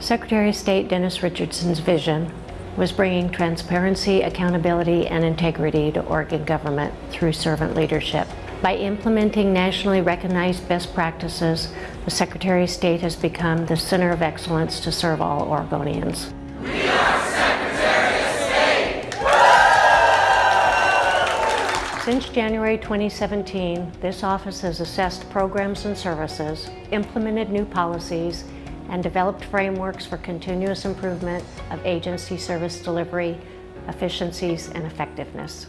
Secretary of State Dennis Richardson's vision was bringing transparency, accountability, and integrity to Oregon government through servant leadership. By implementing nationally recognized best practices, the Secretary of State has become the center of excellence to serve all Oregonians. Since January 2017, this office has assessed programs and services, implemented new policies, and developed frameworks for continuous improvement of agency service delivery, efficiencies, and effectiveness.